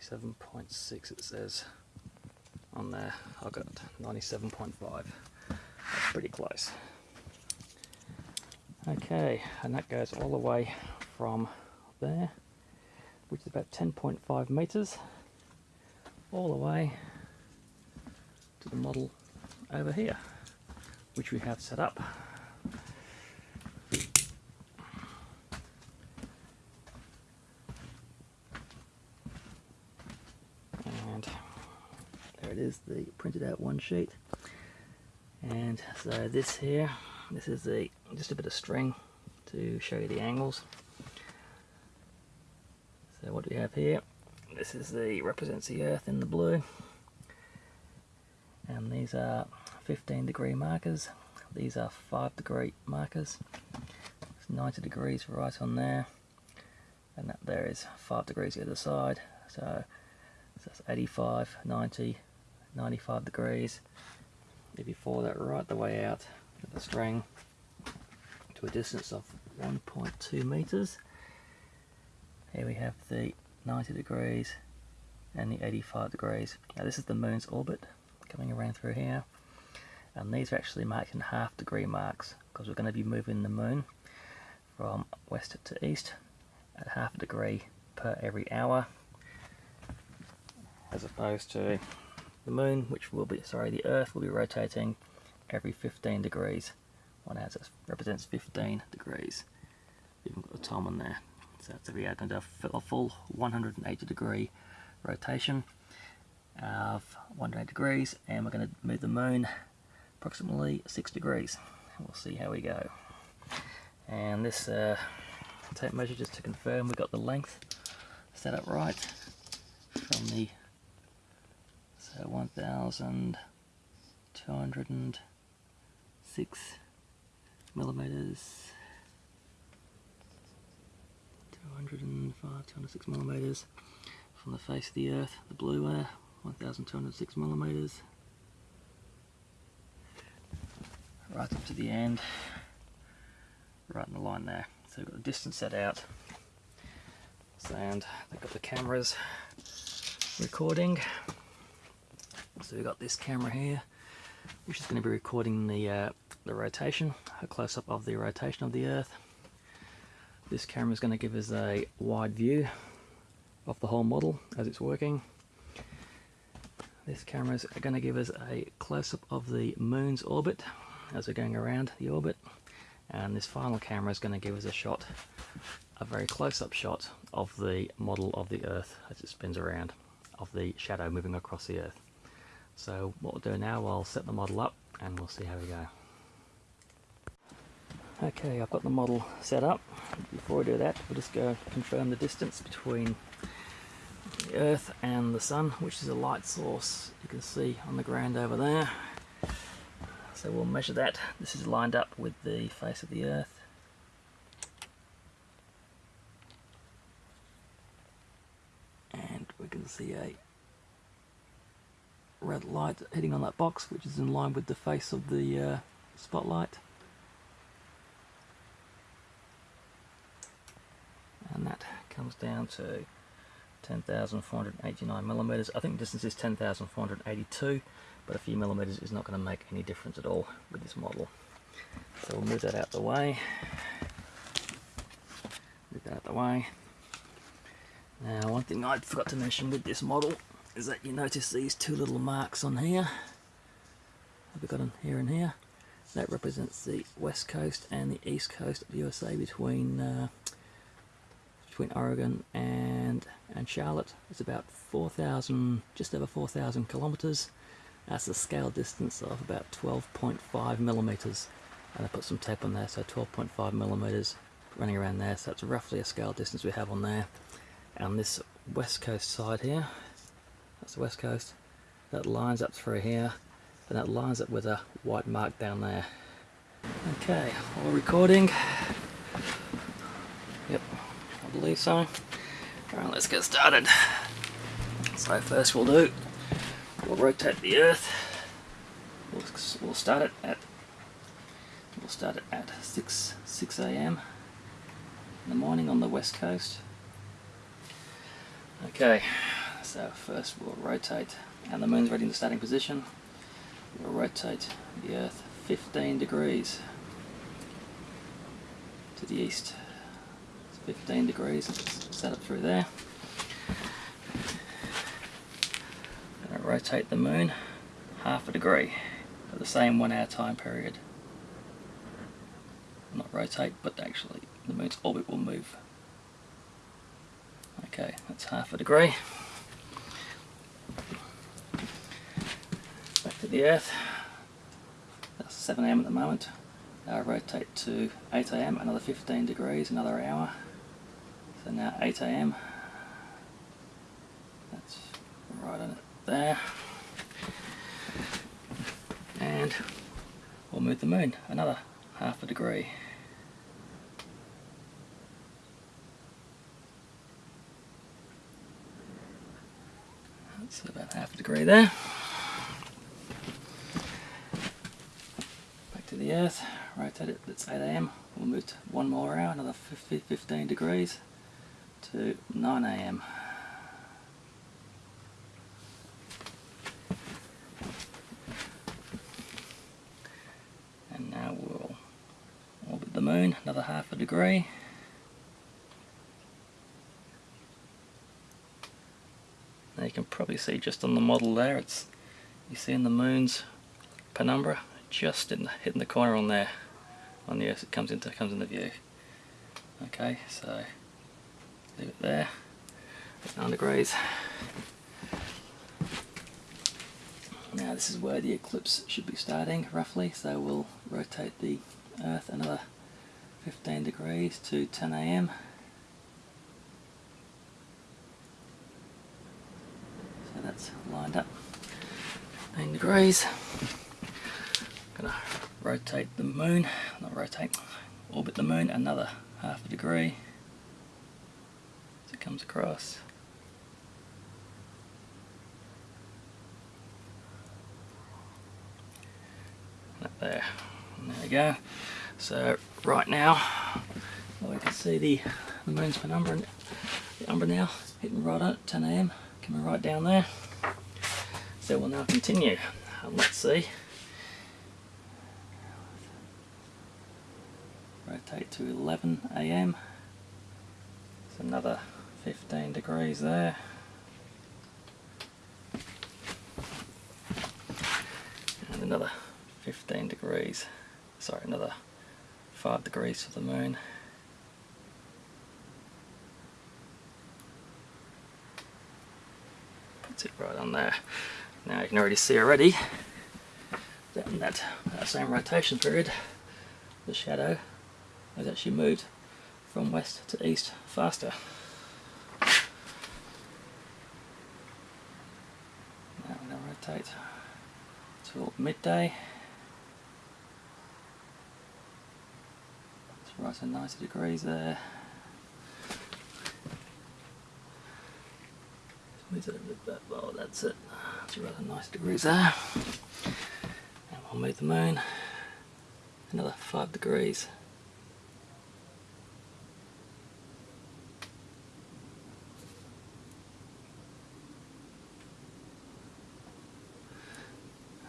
97.6 it says on there. I've got 97.5. That's pretty close. Okay, and that goes all the way from there, which is about 10.5 meters, all the way to the model over here, which we have set up. And there it is, the printed out one sheet. And so this here, this is the just a bit of string to show you the angles. So what do we have here? This is the represents the Earth in the blue, and these are 15 degree markers. These are 5 degree markers. It's 90 degrees right on there, and that there is 5 degrees the other side. So, so that's 85, 90, 95 degrees. If you that right the way out with the string to a distance of 1.2 meters, here we have the 90 degrees and the 85 degrees. Now this is the moon's orbit coming around through here and these are actually marked in half degree marks because we're going to be moving the moon from west to east at half a degree per every hour as opposed to the moon which will be sorry the earth will be rotating every 15 degrees one so represents 15 degrees we've got the time on there so it's every hour going to do a full 180 degree rotation of 180 degrees and we're going to move the moon approximately 6 degrees. We'll see how we go. And this uh, tape measure just to confirm we got the length set up right from the so 1206 millimeters. 205 206 millimeters. From the face of the earth the blue air 1206 millimeters. Right up to the end, right in the line there. So we've got the distance set out, and they've got the cameras recording. So we've got this camera here, which is going to be recording the, uh, the rotation, a close-up of the rotation of the Earth. This camera is going to give us a wide view of the whole model as it's working. This camera is going to give us a close-up of the moon's orbit as we're going around the orbit and this final camera is going to give us a shot a very close-up shot of the model of the earth as it spins around of the shadow moving across the earth so what we'll do now I'll set the model up and we'll see how we go okay I've got the model set up before we do that we'll just go confirm the distance between the earth and the sun which is a light source you can see on the ground over there so we'll measure that. This is lined up with the face of the Earth. And we can see a red light hitting on that box, which is in line with the face of the uh, spotlight. And that comes down to 10,489 millimeters. I think distance is 10,482 but a few millimeters is not going to make any difference at all with this model. So we'll move that out the way. Move that out the way. Now one thing I forgot to mention with this model is that you notice these two little marks on here. I've got them here and here. That represents the west coast and the east coast of the USA between uh, between Oregon and and Charlotte. It's about 4,000, just over 4,000 kilometers. That's a scale distance of about 12.5 millimeters. And I put some tape on there, so 12.5 millimeters running around there. So that's roughly a scale distance we have on there. And this west coast side here, that's the west coast, that lines up through here, and that lines up with a white mark down there. Okay, all recording. Yep, I believe so. Alright, let's get started. So first we'll do We'll rotate the Earth. We'll, we'll start it at we'll start it at 6 6 a.m. in the morning on the west coast. Okay, so uh, first we'll rotate, and the moon's ready in the starting position. We'll rotate the Earth 15 degrees to the east. It's 15 degrees, set it through there. Gonna rotate the moon half a degree for the same one hour time period. Not rotate, but actually the moon's orbit will move. Okay, that's half a degree. The Earth. That's 7 am at the moment. Now rotate to 8 am, another 15 degrees, another hour. So now 8 am. That's right on it there. And we'll move the moon another half a degree. That's about half a degree there. Back to the earth, rotate it, it's 8am, we'll move to one more hour, another 15 degrees to 9am. And now we'll orbit the moon, another half a degree. Now you can probably see just on the model there, it's you see in the moon's penumbra, just in the, hitting the corner on there, on the earth it comes into comes into view. Okay, so leave it there, 9 degrees. Now this is where the eclipse should be starting roughly, so we'll rotate the Earth another 15 degrees to 10 am. So that's lined up 15 degrees. Gonna rotate the moon, not rotate, orbit the moon another half a degree as it comes across. Up there. And there we go. So right now we can see the, the moon's penumbra, the umbra now hitting right at 10 am, coming right down there. So we'll now continue. And let's see. Rotate to 11 am. It's another 15 degrees there. And another 15 degrees, sorry another 5 degrees for the moon. Puts it right on there. Now you can already see already that in that, that same rotation period the shadow has actually moved from west to east faster. Now we're going to rotate till midday. It's right at 90 degrees there. Move it a bit back, well that's it. It's at 90 degrees there. And we'll move the moon another 5 degrees.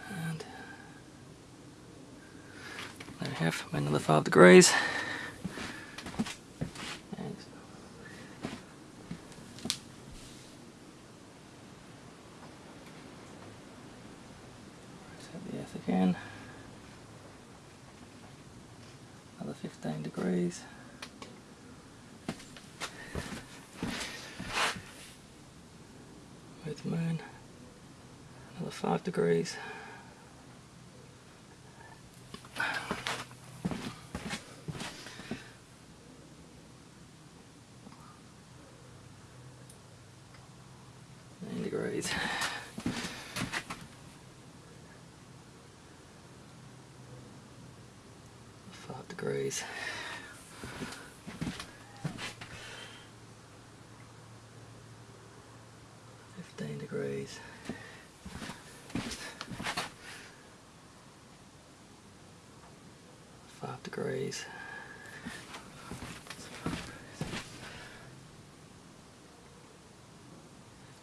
And we another 5 degrees. Again. Another 15 degrees. Move the moon. Another 5 degrees. Nine. Five degrees. Fifteen degrees. Five degrees.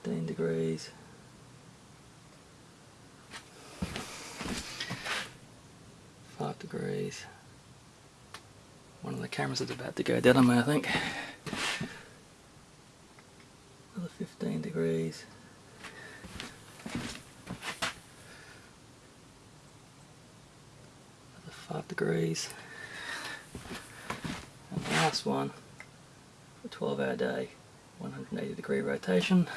15 degrees. Five degrees. One of the cameras is about to go dead on me, I think. Another 15 degrees. Another five degrees. And the last one, a 12 hour day, 180 degree rotation.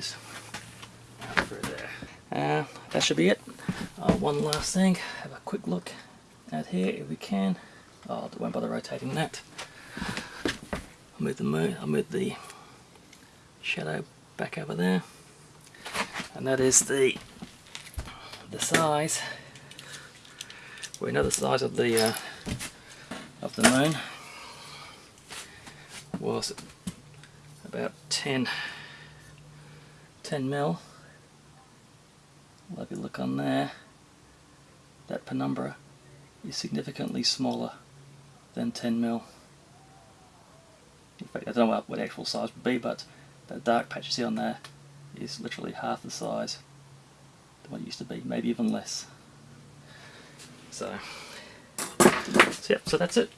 Through there. Uh, that should be it. Uh, one last thing, have a quick look at here if we can. Oh, I won't bother rotating that. I'll move the moon, I'll move the shadow back over there. And that is the the size. We know the size of the uh, of the moon was about 10 10 mil. Well, if you look on there, that penumbra is significantly smaller than 10 mil. In fact, I don't know what, actual size would be, but that dark patch you see on there is literally half the size than what it used to be, maybe even less. So, so yeah, so that's it.